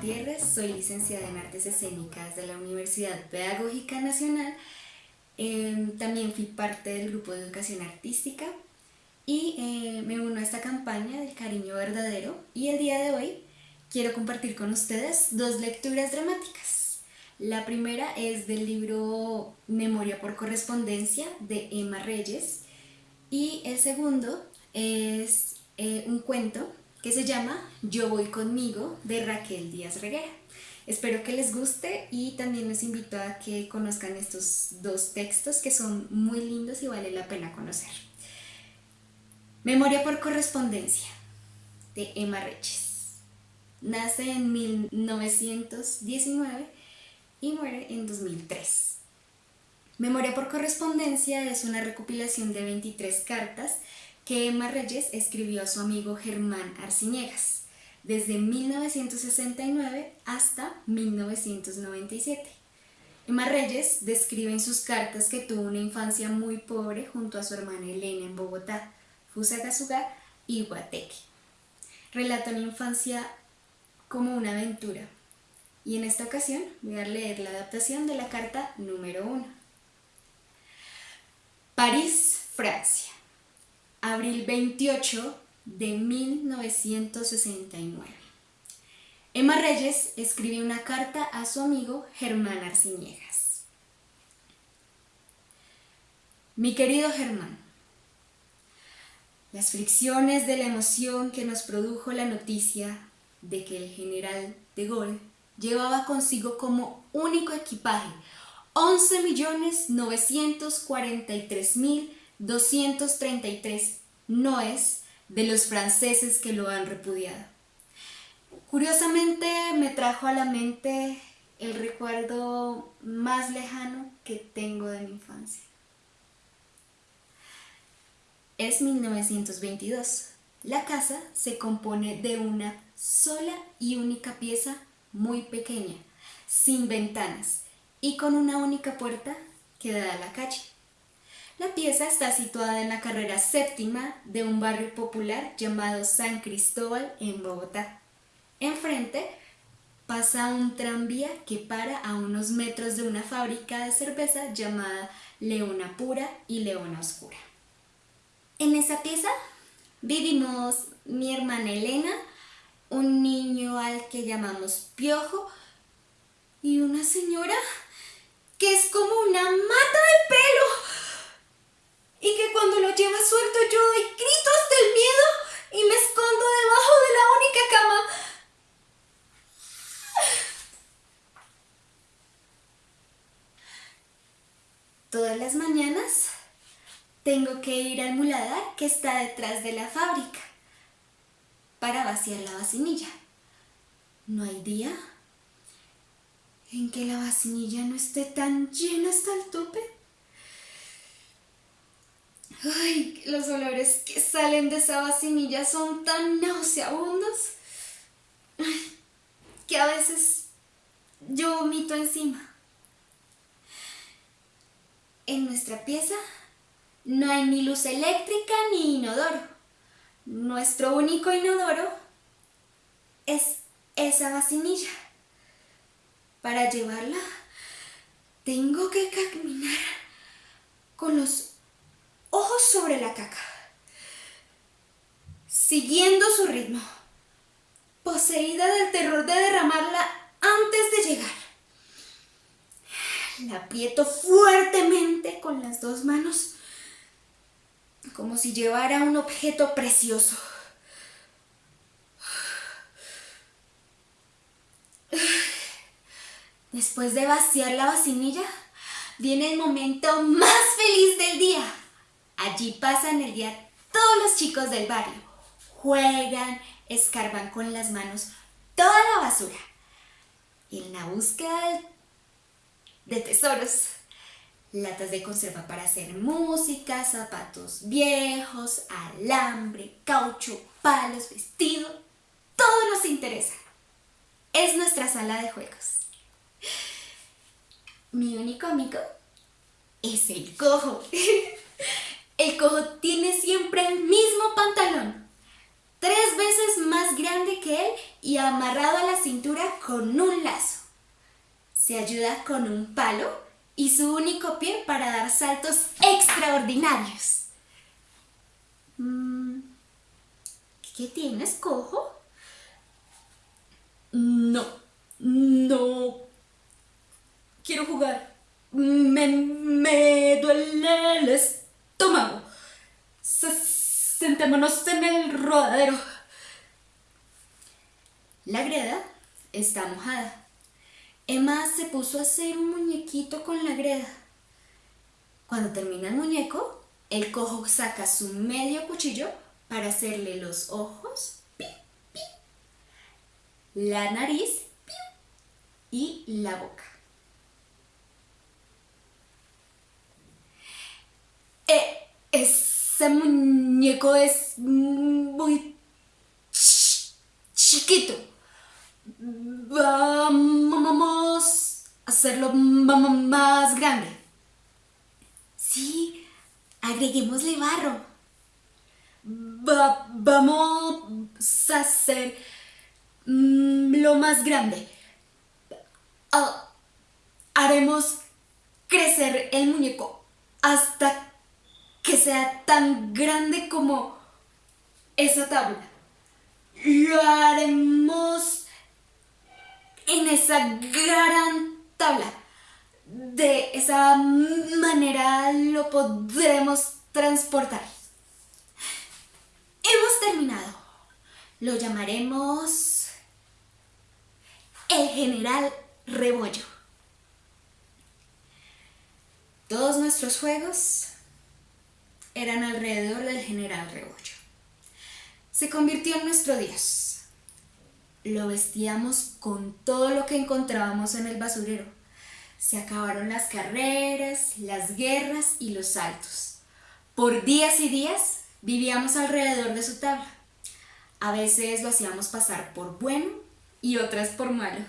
Gutiérrez, soy licenciada en Artes Escénicas de la Universidad Pedagógica Nacional. Em, también fui parte del grupo de educación artística y eh, me uno a esta campaña del cariño verdadero y el día de hoy quiero compartir con ustedes dos lecturas dramáticas. La primera es del libro Memoria por correspondencia de Emma Reyes y el segundo es eh, un cuento que se llama Yo voy conmigo de Raquel Díaz Reguera. Espero que les guste y también les invito a que conozcan estos dos textos que son muy lindos y vale la pena conocer. Memoria por correspondencia de Emma Reyes. Nace en 1919 y muere en 2003. Memoria por correspondencia es una recopilación de 23 cartas que Emma Reyes escribió a su amigo Germán Arciniegas desde 1969 hasta 1997. Emma Reyes describe en sus cartas que tuvo una infancia muy pobre junto a su hermana Elena en Bogotá, Fusagasugá y Guateque. Relata una infancia como una aventura y en esta ocasión voy a leer la adaptación de la carta número 1. París, Francia abril 28 de 1969. Emma Reyes escribe una carta a su amigo Germán Arciniegas. Mi querido Germán, las fricciones de la emoción que nos produjo la noticia de que el general de Gaulle llevaba consigo como único equipaje 11.943.000 233 no es de los franceses que lo han repudiado. Curiosamente me trajo a la mente el recuerdo más lejano que tengo de mi infancia. Es 1922. La casa se compone de una sola y única pieza muy pequeña, sin ventanas y con una única puerta que da a la calle. La pieza está situada en la carrera séptima de un barrio popular llamado San Cristóbal en Bogotá. Enfrente pasa un tranvía que para a unos metros de una fábrica de cerveza llamada Leona Pura y Leona Oscura. En esa pieza vivimos mi hermana Elena, un niño al que llamamos Piojo y una señora que es como una mata de pelo y que cuando lo lleva suelto yo doy gritos del miedo y me escondo debajo de la única cama. Todas las mañanas tengo que ir al muladar que está detrás de la fábrica para vaciar la vacinilla. No hay día en que la vacinilla no esté tan llena hasta el tope. Ay, los olores que salen de esa vacinilla son tan nauseabundos que a veces yo vomito encima. En nuestra pieza no hay ni luz eléctrica ni inodoro. Nuestro único inodoro es esa vacinilla. Para llevarla tengo que caminar con los ojos sobre la caca, siguiendo su ritmo, poseída del terror de derramarla antes de llegar. La aprieto fuertemente con las dos manos, como si llevara un objeto precioso. Después de vaciar la vacinilla, viene el momento más feliz del día. Allí pasan el día todos los chicos del barrio. Juegan, escarban con las manos toda la basura. En la búsqueda de tesoros, latas de conserva para hacer música, zapatos viejos, alambre, caucho, palos, vestido, todo nos interesa. Es nuestra sala de juegos. Mi único amigo es el cojo. Cojo tiene siempre el mismo pantalón, tres veces más grande que él y amarrado a la cintura con un lazo. Se ayuda con un palo y su único pie para dar saltos extraordinarios. Mm, ¿Qué tienes, cojo? No, no quiero jugar. Me, me duele el estómago. Sentémonos en el rodadero. La greda está mojada. Emma se puso a hacer un muñequito con la greda. Cuando termina el muñeco, el cojo saca su medio cuchillo para hacerle los ojos, la nariz y la boca. Eh, ese muñeco es muy chiquito. Vamos a hacerlo más grande. Sí, agreguémosle barro. vamos a hacer lo más grande. Ah, haremos crecer el muñeco hasta que sea tan grande como esa tabla. Lo haremos en esa gran tabla. De esa manera lo podremos transportar. Hemos terminado. Lo llamaremos el general Rebollo. Todos nuestros juegos eran alrededor del general Rebollo. Se convirtió en nuestro dios. Lo vestíamos con todo lo que encontrábamos en el basurero. Se acabaron las carreras, las guerras y los saltos. Por días y días vivíamos alrededor de su tabla. A veces lo hacíamos pasar por bueno y otras por malo.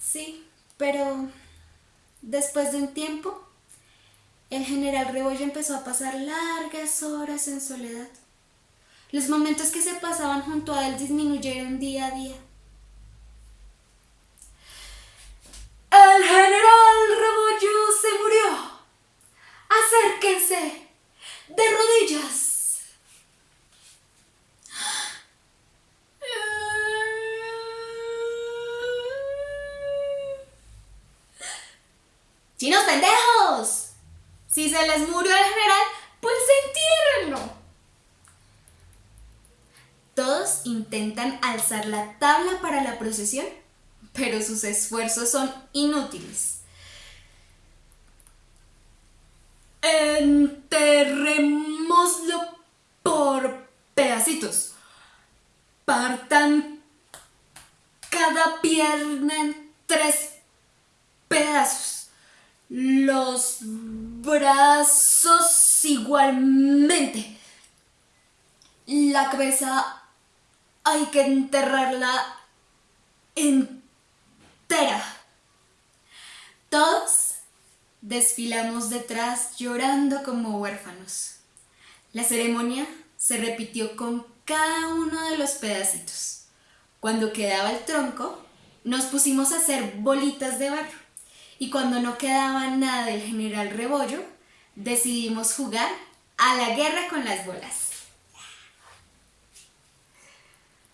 Sí, pero después de un tiempo, el general Rebollo empezó a pasar largas horas en soledad. Los momentos que se pasaban junto a él disminuyeron día a día. El general Rebollo se murió. Acérquense de rodillas. ¡Chinos pendejos! Si se les murió el general, pues entiérrenlo. Todos intentan alzar la tabla para la procesión, pero sus esfuerzos son inútiles. Enterrémoslo por pedacitos. Partan cada pierna en tres pedazos. Los brazos igualmente. La cabeza hay que enterrarla entera. Todos desfilamos detrás llorando como huérfanos. La ceremonia se repitió con cada uno de los pedacitos. Cuando quedaba el tronco, nos pusimos a hacer bolitas de barro. Y cuando no quedaba nada del general Rebollo, decidimos jugar a la guerra con las bolas.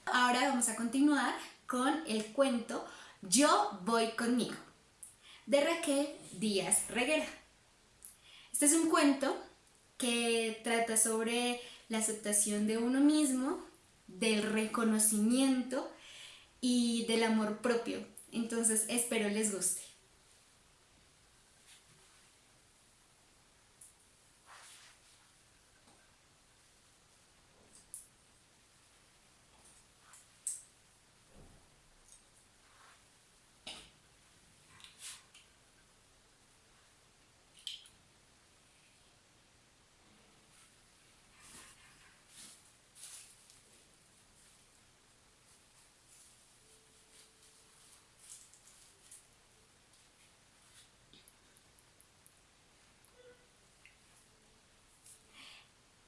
Ahora vamos a continuar con el cuento Yo voy conmigo, de Raquel Díaz Reguera. Este es un cuento que trata sobre la aceptación de uno mismo, del reconocimiento y del amor propio. Entonces espero les guste.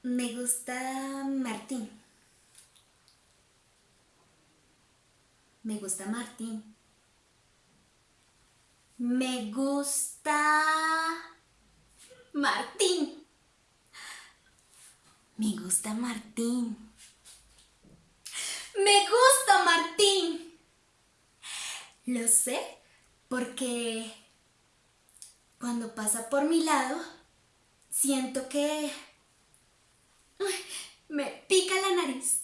Me gusta Martín. Me gusta Martín. Me gusta Martín. Me gusta Martín. Me gusta Martín. Lo sé porque cuando pasa por mi lado, siento que me pica la nariz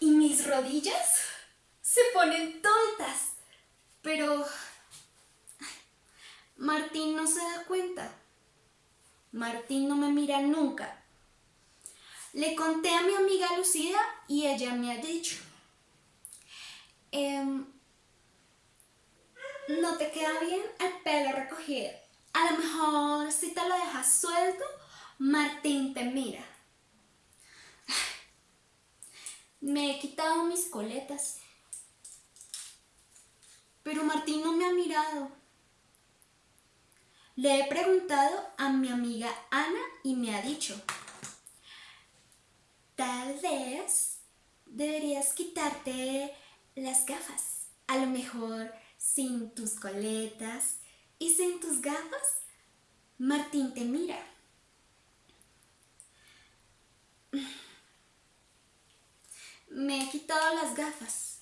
y mis rodillas se ponen tontas. Pero Martín no se da cuenta. Martín no me mira nunca. Le conté a mi amiga Lucía y ella me ha dicho, em, no te queda bien el pelo recogido. A lo mejor si te lo dejas suelto, Martín te mira. Me he quitado mis coletas, pero Martín no me ha mirado. Le he preguntado a mi amiga Ana y me ha dicho, tal vez deberías quitarte las gafas. A lo mejor sin tus coletas y sin tus gafas, Martín te mira. Me he quitado las gafas,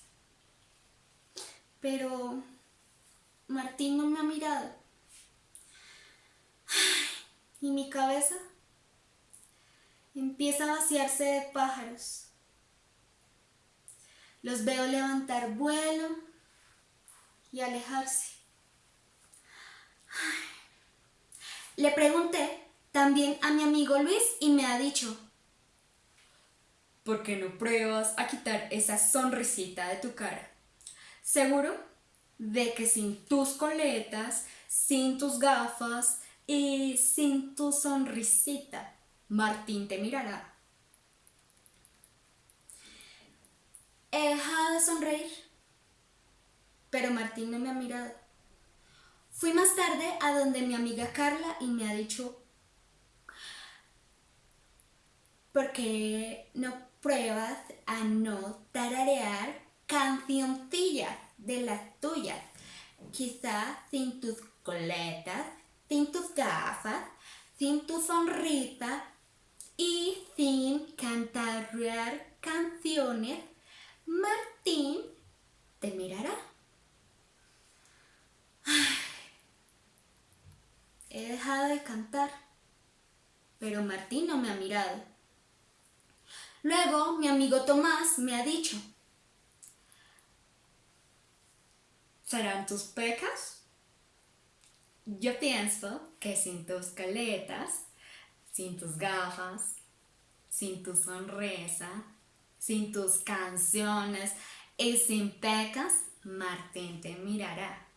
pero Martín no me ha mirado. Y mi cabeza empieza a vaciarse de pájaros. Los veo levantar vuelo y alejarse. Le pregunté también a mi amigo Luis y me ha dicho, ¿por qué no pruebas a quitar esa sonrisita de tu cara? Seguro de que sin tus coletas, sin tus gafas y sin tu sonrisita, Martín te mirará. He dejado de sonreír, pero Martín no me ha mirado. Fui más tarde a donde mi amiga Carla y me ha dicho, ¿por qué no pruebas a no tararear cancioncillas de las tuyas? Quizás sin tus coletas, sin tus gafas, sin tu sonrisa y sin cantarear canciones, Martín te mirará. He dejado de cantar, pero Martín no me ha mirado. Luego mi amigo Tomás me ha dicho, ¿serán tus pecas? Yo pienso que sin tus caletas, sin tus gafas, sin tu sonrisa, sin tus canciones y sin pecas, Martín te mirará.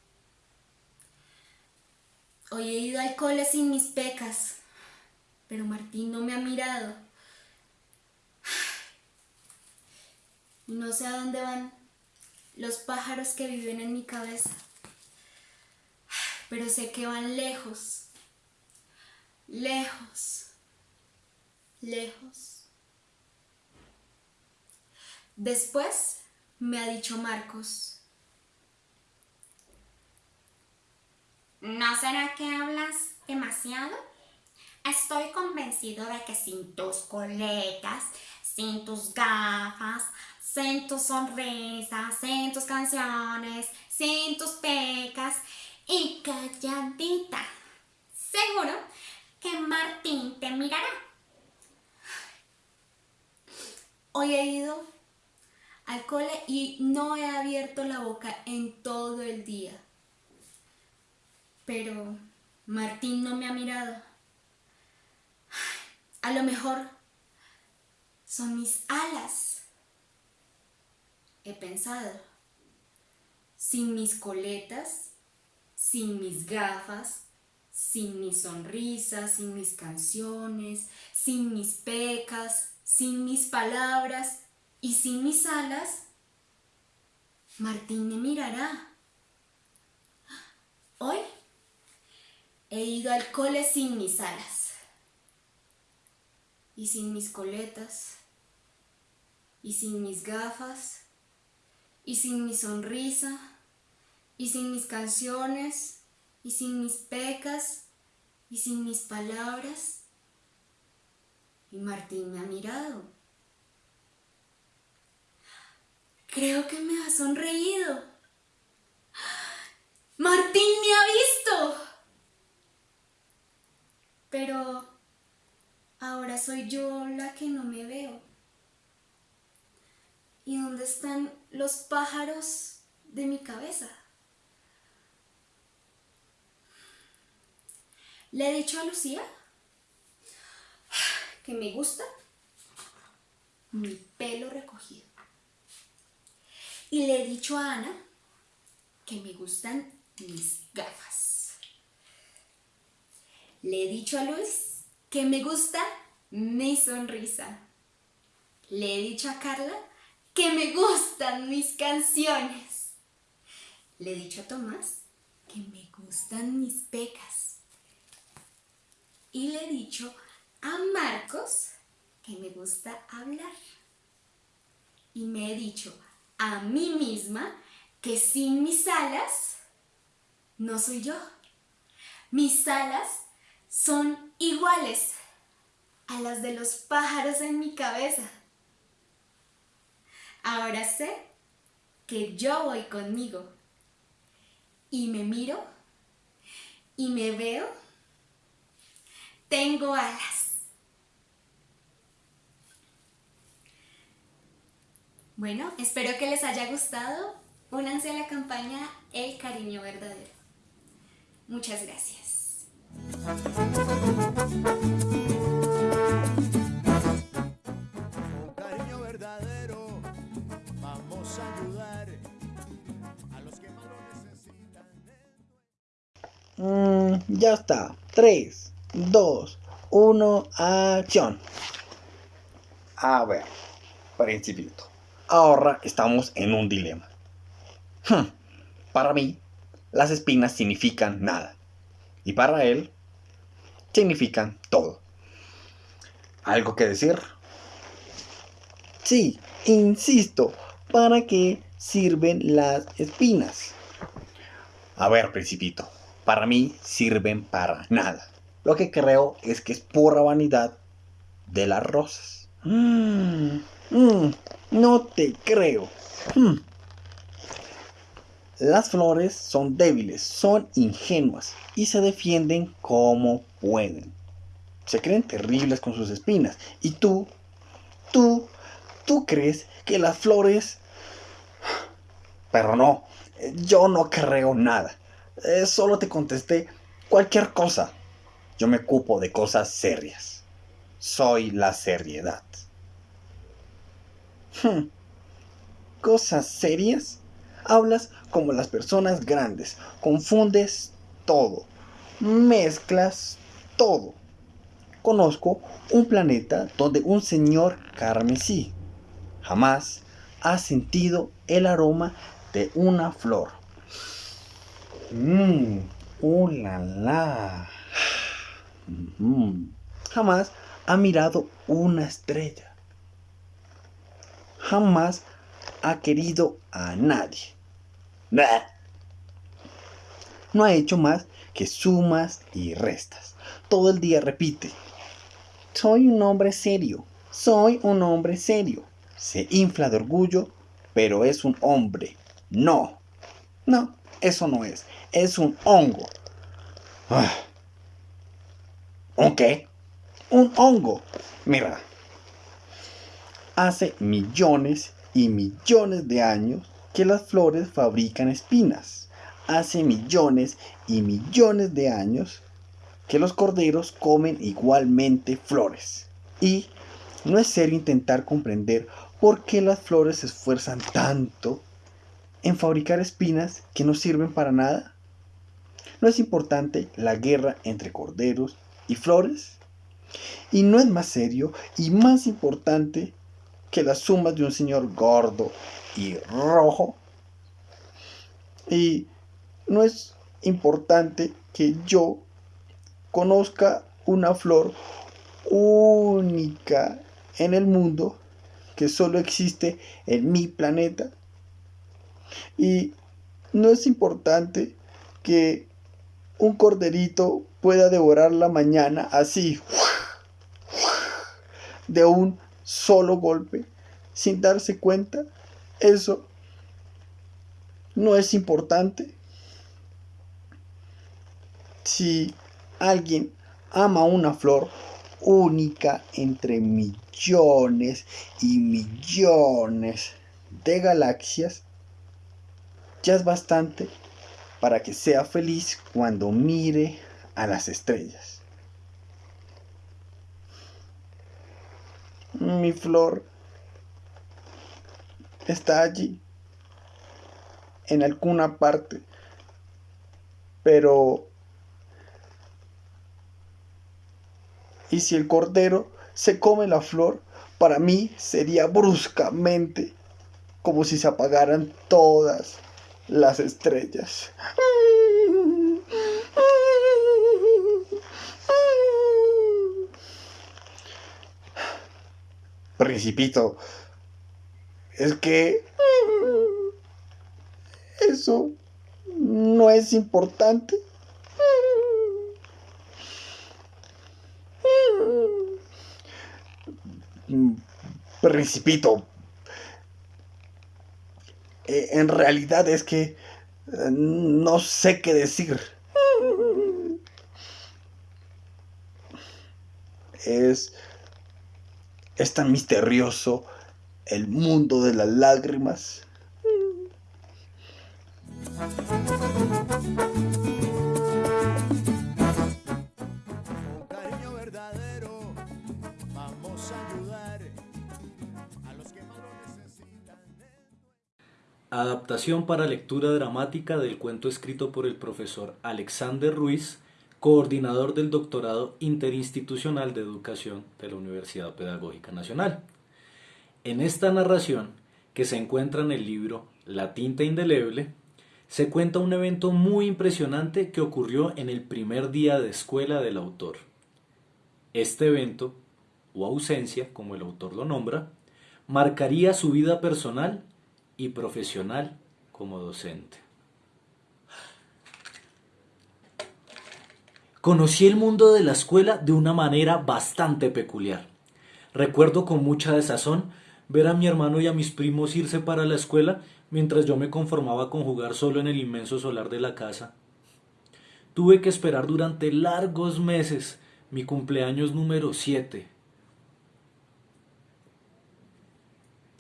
Hoy he ido al cole sin mis pecas, pero Martín no me ha mirado. No sé a dónde van los pájaros que viven en mi cabeza, pero sé que van lejos, lejos, lejos. Después me ha dicho Marcos, ¿No será que hablas demasiado? Estoy convencido de que sin tus coletas, sin tus gafas, sin tu sonrisa, sin tus canciones, sin tus pecas y calladita, seguro que Martín te mirará. Hoy he ido al cole y no he abierto la boca en todo el día pero Martín no me ha mirado. A lo mejor son mis alas. He pensado, sin mis coletas, sin mis gafas, sin mi sonrisa, sin mis canciones, sin mis pecas, sin mis palabras y sin mis alas, Martín me mirará. Hoy He ido al cole sin mis alas y sin mis coletas y sin mis gafas y sin mi sonrisa, y sin mis canciones, y sin mis pecas, y sin mis palabras. Y Martín me ha mirado. Creo que me ha sonreído. Martín me ha visto. Pero ahora soy yo la que no me veo. ¿Y dónde están los pájaros de mi cabeza? Le he dicho a Lucía que me gusta mi pelo recogido. Y le he dicho a Ana que me gustan mis gafas. Le he dicho a Luis que me gusta mi sonrisa. Le he dicho a Carla que me gustan mis canciones. Le he dicho a Tomás que me gustan mis pecas. Y le he dicho a Marcos que me gusta hablar. Y me he dicho a mí misma que sin mis alas no soy yo. Mis alas son iguales a las de los pájaros en mi cabeza. Ahora sé que yo voy conmigo y me miro y me veo. Tengo alas. Bueno, espero que les haya gustado. Únanse a la campaña El cariño verdadero. Muchas gracias. Mm, ya está. 3, 2, 1, acción. A ver, principito. Ahora estamos en un dilema. Hmm, Para mí, las espinas significan nada. Y para él, significan todo. ¿Algo que decir? Sí, insisto, ¿para qué sirven las espinas? A ver, principito, para mí sirven para nada. Lo que creo es que es pura vanidad de las rosas. Mm, mm, no te creo. Hmm. Las flores son débiles, son ingenuas y se defienden como pueden. Se creen terribles con sus espinas. Y tú, tú, tú crees que las flores... Pero no, yo no creo nada. Eh, solo te contesté cualquier cosa. Yo me ocupo de cosas serias. Soy la seriedad. Hmm. ¿Cosas serias? Hablas como las personas grandes. Confundes todo. Mezclas todo. Conozco un planeta donde un señor carmesí jamás ha sentido el aroma de una flor. Mmm, uh, la, la. Jamás ha mirado una estrella. Jamás ha querido a nadie. No ha hecho más que sumas y restas. Todo el día repite. Soy un hombre serio. Soy un hombre serio. Se infla de orgullo, pero es un hombre. No. No, eso no es. Es un hongo. Ah. ¿Un qué? Un hongo. Mira. Hace millones y millones de años que las flores fabrican espinas. Hace millones y millones de años que los corderos comen igualmente flores. Y no es serio intentar comprender por qué las flores se esfuerzan tanto en fabricar espinas que no sirven para nada. ¿No es importante la guerra entre corderos y flores? ¿Y no es más serio y más importante que las sumas de un señor gordo y rojo? ¿Y no es importante que yo conozca una flor única en el mundo que solo existe en mi planeta? Y no es importante que un corderito pueda devorar la mañana así, de un solo golpe, sin darse cuenta. Eso no es importante. Si alguien ama una flor única entre millones y millones de galaxias, ya es bastante para que sea feliz cuando mire a las estrellas. Mi flor está allí, en alguna parte, pero... Y si el cordero se come la flor, para mí sería bruscamente como si se apagaran todas las estrellas. Principito, es que eso no es importante. Principito, eh, en realidad es que eh, no sé qué decir. Es, es tan misterioso el mundo de las lágrimas. Adaptación para lectura dramática del cuento escrito por el profesor Alexander Ruiz, coordinador del doctorado interinstitucional de educación de la Universidad Pedagógica Nacional. En esta narración, que se encuentra en el libro La tinta indeleble, se cuenta un evento muy impresionante que ocurrió en el primer día de escuela del autor. Este evento, o ausencia, como el autor lo nombra, marcaría su vida personal y profesional como docente. Conocí el mundo de la escuela de una manera bastante peculiar. Recuerdo con mucha desazón ver a mi hermano y a mis primos irse para la escuela mientras yo me conformaba con jugar solo en el inmenso solar de la casa. Tuve que esperar durante largos meses mi cumpleaños número 7.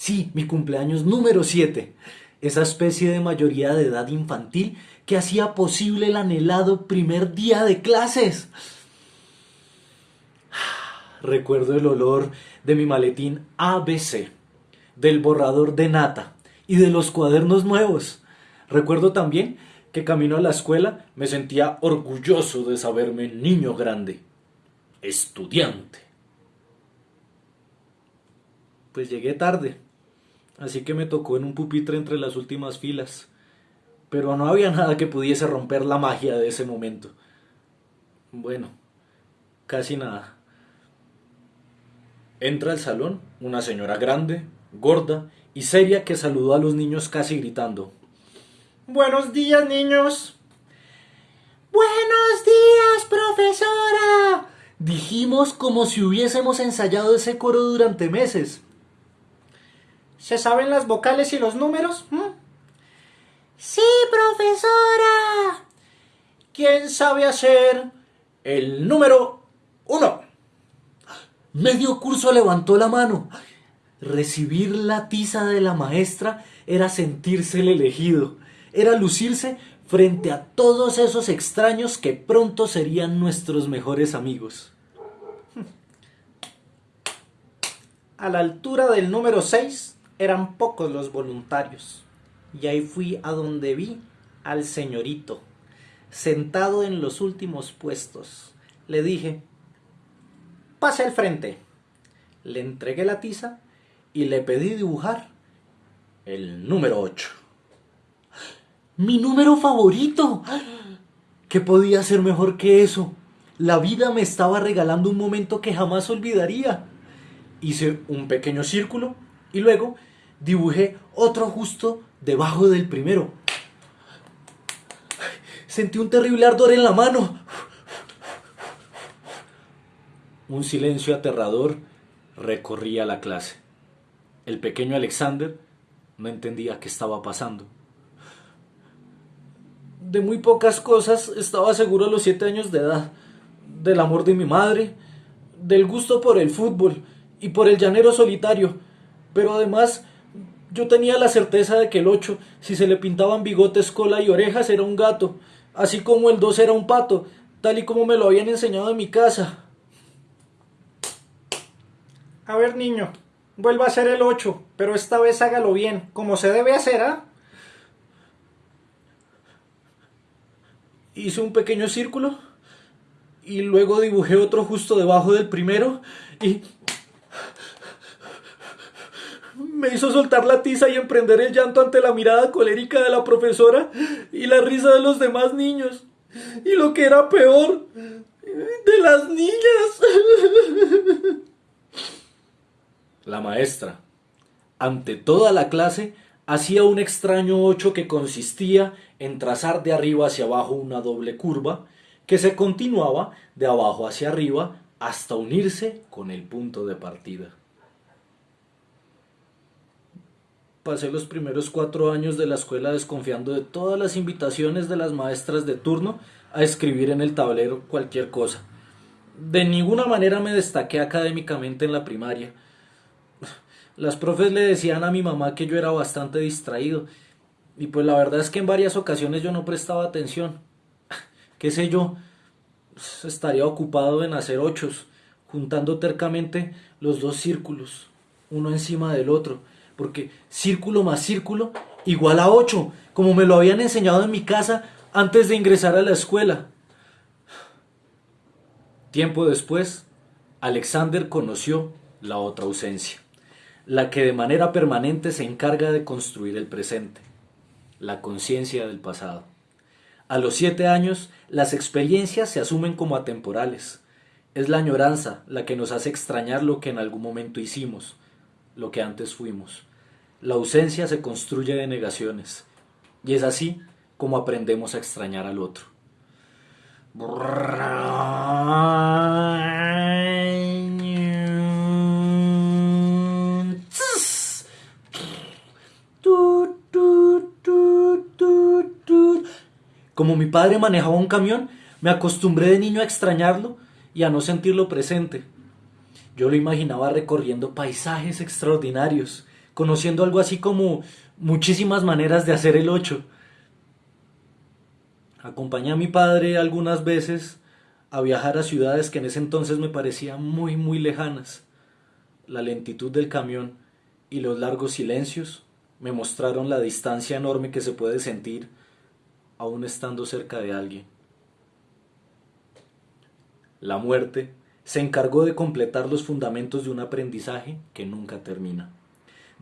Sí, mi cumpleaños número 7. Esa especie de mayoría de edad infantil que hacía posible el anhelado primer día de clases. Recuerdo el olor de mi maletín ABC, del borrador de nata y de los cuadernos nuevos. Recuerdo también que camino a la escuela me sentía orgulloso de saberme niño grande, estudiante. Pues llegué tarde, así que me tocó en un pupitre entre las últimas filas, pero no había nada que pudiese romper la magia de ese momento. Bueno, casi nada. Entra al salón una señora grande, gorda y seria que saludó a los niños casi gritando. Buenos días, niños. Buenos días, profesora. Dijimos como si hubiésemos ensayado ese coro durante meses. ¿Se saben las vocales y los números? ¿Mm? Sí, profesora. ¿Quién sabe hacer el número uno? Medio curso levantó la mano. Recibir la tiza de la maestra era sentirse el elegido, era lucirse frente a todos esos extraños que pronto serían nuestros mejores amigos. A la altura del número 6 eran pocos los voluntarios, y ahí fui a donde vi al señorito, sentado en los últimos puestos. Le dije, pase al frente. Le entregué la tiza y le pedí dibujar el número 8. Mi número favorito. ¿Qué podía ser mejor que eso? La vida me estaba regalando un momento que jamás olvidaría. Hice un pequeño círculo y luego dibujé otro justo debajo del primero. Sentí un terrible ardor en la mano. Un silencio aterrador recorría la clase. El pequeño Alexander no entendía qué estaba pasando. De muy pocas cosas estaba seguro a los siete años de edad. Del amor de mi madre, del gusto por el fútbol y por el llanero solitario. Pero además yo tenía la certeza de que el 8, si se le pintaban bigotes, cola y orejas, era un gato, así como el 2 era un pato, tal y como me lo habían enseñado en mi casa. A ver, niño, vuelva a ser el 8, pero esta vez hágalo bien, como se debe hacer, ¿ah? Hice un pequeño círculo y luego dibujé otro justo debajo del primero y me hizo soltar la tiza y emprender el llanto ante la mirada colérica de la profesora y la risa de los demás niños. Y lo que era peor, de las niñas. La maestra, ante toda la clase, hacía un extraño ocho que consistía en trazar de arriba hacia abajo una doble curva que se continuaba de abajo hacia arriba hasta unirse con el punto de partida. Pasé los primeros cuatro años de la escuela desconfiando de todas las invitaciones de las maestras de turno a escribir en el tablero cualquier cosa. De ninguna manera me destaqué académicamente en la primaria. Las profes le decían a mi mamá que yo era bastante distraído, y pues la verdad es que en varias ocasiones yo no prestaba atención. ¿Qué sé yo? Estaría ocupado en hacer ochos, juntando tercamente los dos círculos, uno encima del otro, porque círculo más círculo igual a 8, como me lo habían enseñado en mi casa antes de ingresar a la escuela. Tiempo después, Alexander conoció la otra ausencia, la que de manera permanente se encarga de construir el presente, la conciencia del pasado. A los siete años, las experiencias se asumen como atemporales. Es la añoranza la que nos hace extrañar lo que en algún momento hicimos, lo que antes fuimos. La ausencia se construye de negaciones, y es así como aprendemos a extrañar al otro. Como mi padre manejaba un camión, me acostumbré de niño a extrañarlo y a no sentirlo presente. Yo lo imaginaba recorriendo paisajes extraordinarios, conociendo algo así como muchísimas maneras de hacer el 8. Acompañé a mi padre algunas veces a viajar a ciudades que en ese entonces me parecían muy, muy lejanas. La lentitud del camión y los largos silencios me mostraron la distancia enorme que se puede sentir aún estando cerca de alguien. La muerte se encargó de completar los fundamentos de un aprendizaje que nunca termina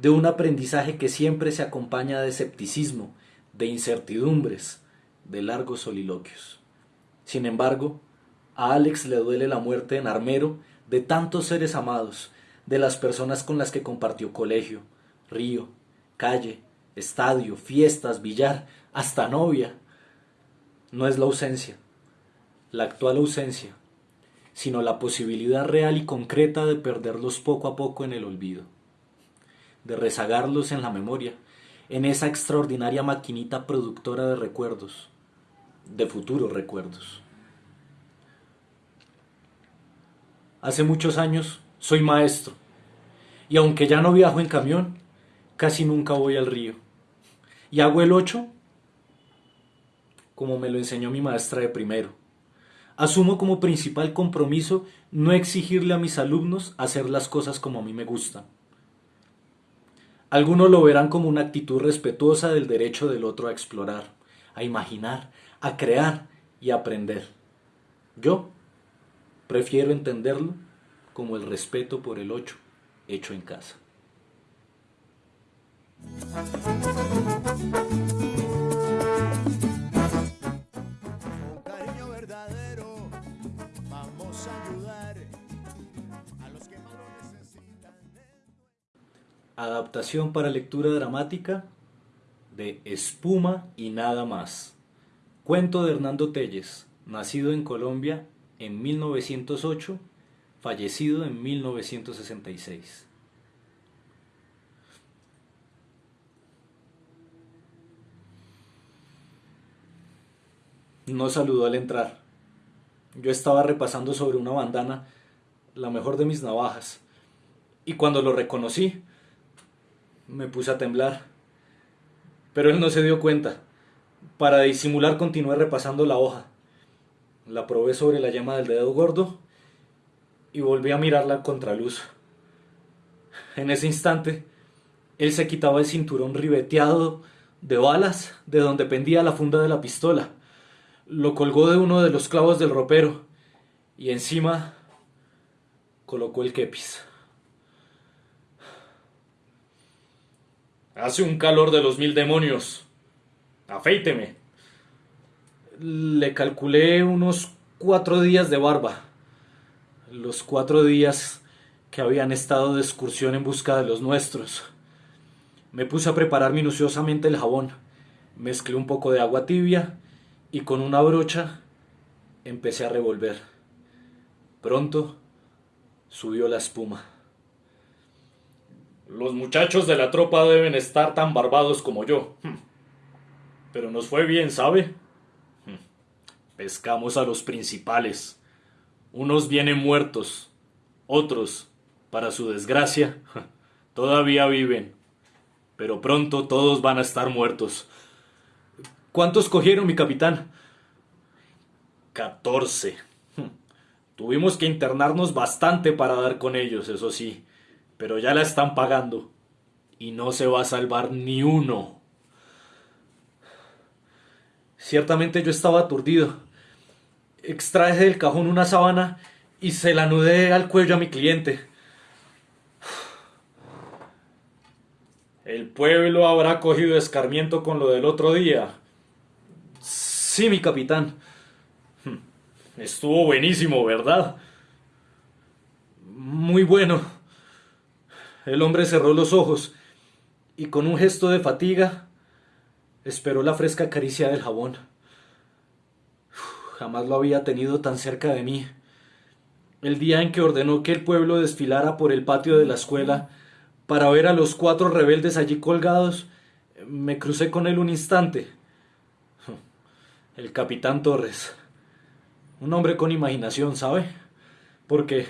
de un aprendizaje que siempre se acompaña de escepticismo, de incertidumbres, de largos soliloquios. Sin embargo, a Alex le duele la muerte en Armero de tantos seres amados, de las personas con las que compartió colegio, río, calle, estadio, fiestas, billar, hasta novia. No es la ausencia, la actual ausencia, sino la posibilidad real y concreta de perderlos poco a poco en el olvido de rezagarlos en la memoria, en esa extraordinaria maquinita productora de recuerdos, de futuros recuerdos. Hace muchos años soy maestro y aunque ya no viajo en camión, casi nunca voy al río. Y hago el ocho como me lo enseñó mi maestra de primero. Asumo como principal compromiso no exigirle a mis alumnos hacer las cosas como a mí me gustan algunos lo verán como una actitud respetuosa del derecho del otro a explorar, a imaginar, a crear y a aprender. Yo prefiero entenderlo como el respeto por el ocho hecho en casa. Adaptación para lectura dramática de Espuma y nada más. Cuento de Hernando Telles, nacido en Colombia en 1908, fallecido en 1966. No saludó al entrar. Yo estaba repasando sobre una bandana, la mejor de mis navajas, y cuando lo reconocí, me puse a temblar. Pero él no se dio cuenta. Para disimular continué repasando la hoja. La probé sobre la llama del dedo gordo y volví a mirarla a contraluz. En ese instante, él se quitaba el cinturón ribeteado de balas de donde pendía la funda de la pistola. Lo colgó de uno de los clavos del ropero y encima colocó el kepis. Hace un calor de los mil demonios. Afeíteme. Le calculé unos cuatro días de barba. Los cuatro días que habían estado de excursión en busca de los nuestros. Me puse a preparar minuciosamente el jabón. Mezclé un poco de agua tibia y con una brocha empecé a revolver. Pronto subió la espuma. Los muchachos de la tropa deben estar tan barbados como yo. Hmm. Pero nos fue bien, ¿sabe? Hmm. Pescamos a los principales. Unos vienen muertos, otros, para su desgracia, todavía viven. Pero pronto todos van a estar muertos. ¿Cuántos cogieron, mi capitán? Catorce. Hmm. Tuvimos que internarnos bastante para dar con ellos, eso sí pero ya la están pagando y no se va a salvar ni uno. Ciertamente yo estaba aturdido. Extraje del cajón una sábana y se la anudé al cuello a mi cliente. El pueblo habrá cogido escarmiento con lo del otro día. Sí, mi capitán. Estuvo buenísimo, ¿verdad? Muy bueno. El hombre cerró los ojos y con un gesto de fatiga esperó la fresca caricia del jabón. jamás lo había tenido tan cerca de mí. El día en que ordenó que el pueblo desfilara por el patio de la escuela para ver a los cuatro rebeldes allí colgados, me crucé con él un instante. El capitán Torres. Un hombre con imaginación, ¿sabe? Porque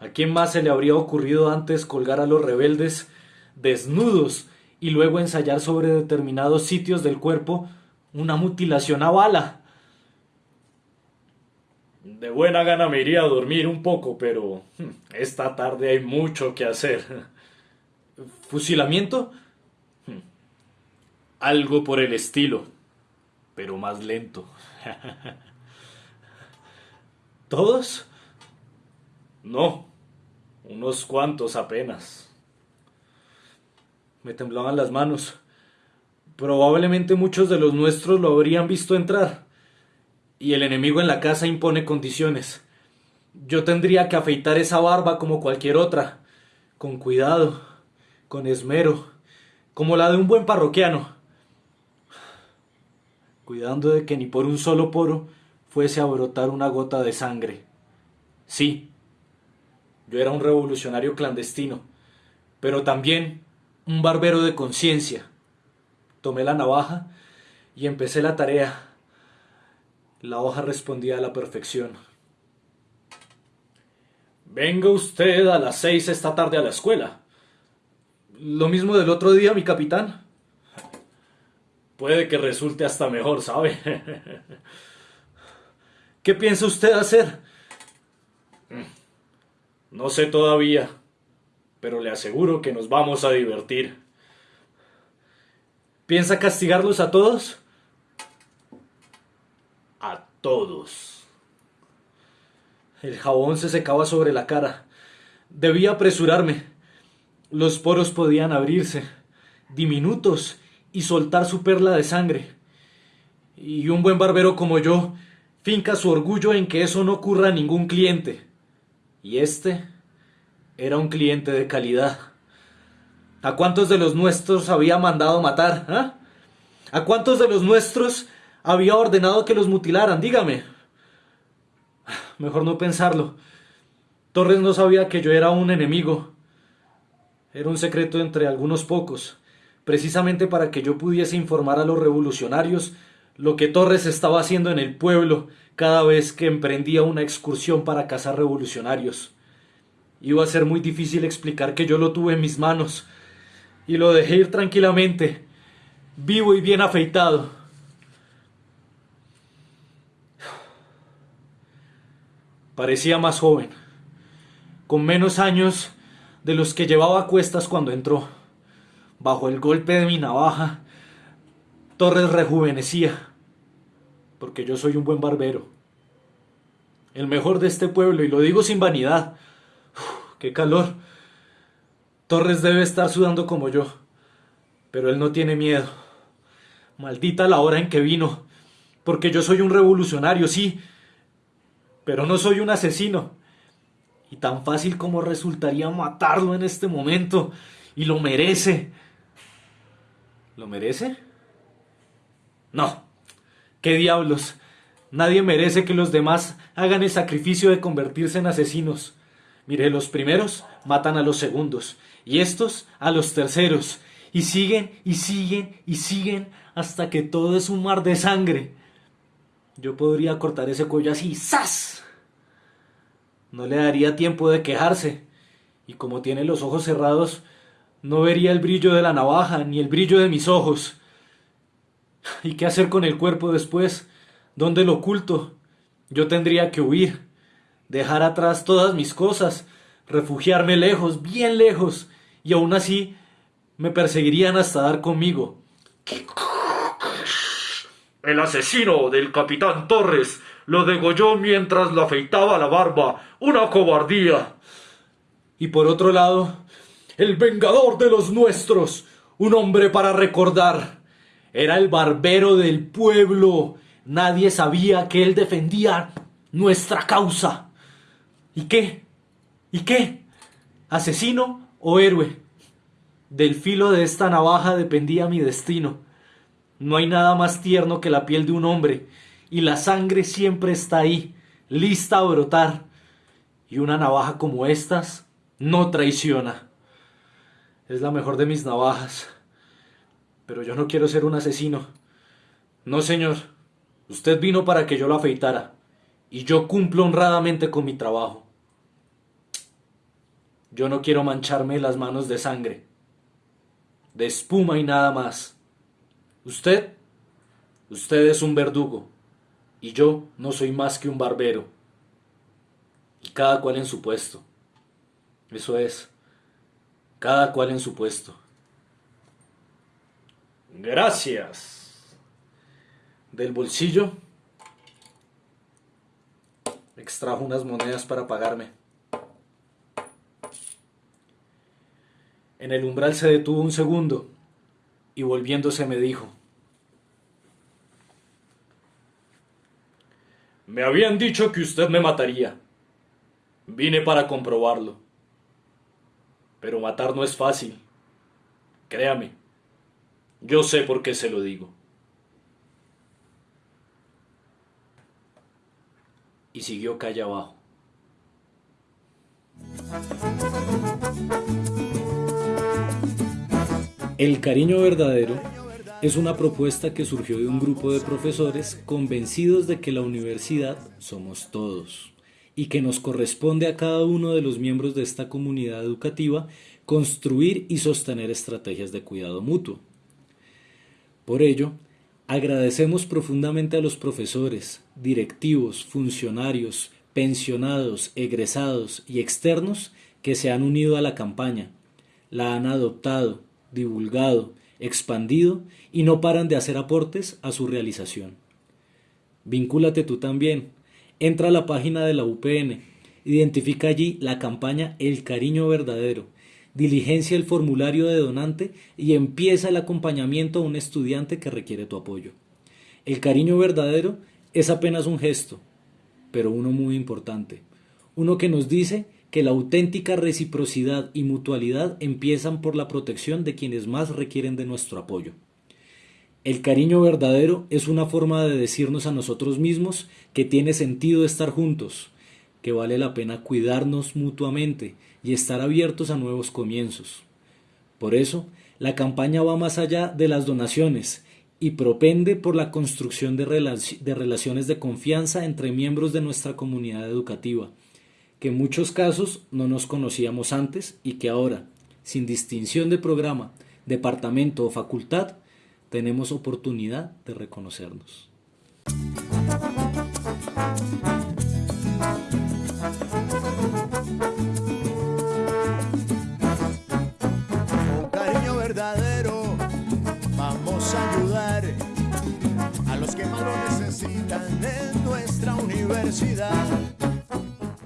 ¿A quién más se le habría ocurrido antes colgar a los rebeldes desnudos y luego ensayar sobre determinados sitios del cuerpo una mutilación a bala? De buena gana me iría a dormir un poco, pero hmm, esta tarde hay mucho que hacer. ¿Fusilamiento? Hmm, algo por el estilo, pero más lento. ¿Todos? No, unos cuantos apenas. Me temblaban las manos. Probablemente muchos de los nuestros lo habrían visto entrar. Y el enemigo en la casa impone condiciones. Yo tendría que afeitar esa barba como cualquier otra, con cuidado, con esmero, como la de un buen parroquiano, cuidando de que ni por un solo poro fuese a brotar una gota de sangre. Sí, yo era un revolucionario clandestino, pero también un barbero de conciencia. Tomé la navaja y empecé la tarea. La hoja respondía a la perfección. Venga usted a las seis esta tarde a la escuela. Lo mismo del otro día, mi capitán. Puede que resulte hasta mejor, ¿sabe? ¿Qué piensa usted hacer? No sé todavía, pero le aseguro que nos vamos a divertir. ¿Piensa castigarlos a todos? A todos. El jabón se secaba sobre la cara. Debía apresurarme. Los poros podían abrirse, diminutos, y soltar su perla de sangre. Y un buen barbero como yo finca su orgullo en que eso no ocurra a ningún cliente. Y este era un cliente de calidad. ¿A cuántos de los nuestros había mandado matar? ¿Ah? ¿A cuántos de los nuestros había ordenado que los mutilaran? Dígame. Mejor no pensarlo. Torres no sabía que yo era un enemigo. Era un secreto entre algunos pocos, precisamente para que yo pudiese informar a los revolucionarios lo que Torres estaba haciendo en el pueblo cada vez que emprendía una excursión para cazar revolucionarios. Iba a ser muy difícil explicar que yo lo tuve en mis manos y lo dejé ir tranquilamente, vivo y bien afeitado. Parecía más joven, con menos años de los que llevaba a cuestas cuando entró. Bajo el golpe de mi navaja, Torres rejuvenecía, porque yo soy un buen barbero. El mejor de este pueblo, y lo digo sin vanidad. ¡Qué calor! Torres debe estar sudando como yo, pero él no tiene miedo. Maldita la hora en que vino, porque yo soy un revolucionario, sí, pero no soy un asesino. Y tan fácil como resultaría matarlo en este momento, y lo merece. ¿Lo merece? No. ¿Qué diablos? Nadie merece que los demás hagan el sacrificio de convertirse en asesinos. Mire, los primeros matan a los segundos, y estos a los terceros, y siguen y siguen y siguen hasta que todo es un mar de sangre. Yo podría cortar ese cuello así, ¡zas! No le daría tiempo de quejarse, y como tiene los ojos cerrados, no vería el brillo de la navaja ni el brillo de mis ojos. ¿Y qué hacer con el cuerpo después? ¿Dónde lo oculto? Yo tendría que huir, dejar atrás todas mis cosas, refugiarme lejos, bien lejos, y aún así me perseguirían hasta dar conmigo. El asesino del capitán Torres lo degolló mientras lo afeitaba la barba. Una cobardía. Y por otro lado, el vengador de los nuestros, un hombre para recordar. Era el barbero del pueblo. Nadie sabía que él defendía nuestra causa. ¿Y qué? ¿Y qué? ¿Asesino o héroe? Del filo de esta navaja dependía mi destino. No hay nada más tierno que la piel de un hombre, y la sangre siempre está ahí, lista a brotar. Y una navaja como estas no traiciona. Es la mejor de mis navajas. Pero yo no quiero ser un asesino. No, señor. Usted vino para que yo lo afeitara. Y yo cumplo honradamente con mi trabajo. Yo no quiero mancharme las manos de sangre, de espuma y nada más. Usted, usted es un verdugo, y yo no soy más que un barbero. Y cada cual en su puesto. Eso es, cada cual en su puesto. Gracias. Del bolsillo extrajo unas monedas para pagarme. En el umbral se detuvo un segundo y volviéndose me dijo, Me habían dicho que usted me mataría. Vine para comprobarlo. Pero matar no es fácil. Créame. Yo sé por qué se lo digo. Y siguió calle abajo. El cariño verdadero es una propuesta que surgió de un grupo de profesores convencidos de que la universidad somos todos y que nos corresponde a cada uno de los miembros de esta comunidad educativa construir y sostener estrategias de cuidado mutuo. Por ello, agradecemos profundamente a los profesores, directivos, funcionarios, pensionados, egresados y externos que se han unido a la campaña, la han adoptado, divulgado, expandido y no paran de hacer aportes a su realización. Vincúlate tú también. Entra a la página de la UPN, identifica allí la campaña El Cariño Verdadero, diligencia el formulario de donante y empieza el acompañamiento a un estudiante que requiere tu apoyo. El cariño verdadero es apenas un gesto, pero uno muy importante, uno que nos dice que la auténtica reciprocidad y mutualidad empiezan por la protección de quienes más requieren de nuestro apoyo. El cariño verdadero es una forma de decirnos a nosotros mismos que tiene sentido estar juntos, que vale la pena cuidarnos mutuamente y estar abiertos a nuevos comienzos. Por eso, la campaña va más allá de las donaciones y propende por la construcción de, relaciones de confianza entre miembros de nuestra comunidad educativa, que en muchos casos no nos conocíamos antes y que ahora, sin distinción de programa, departamento o facultad, tenemos oportunidad de reconocernos. En nuestra universidad.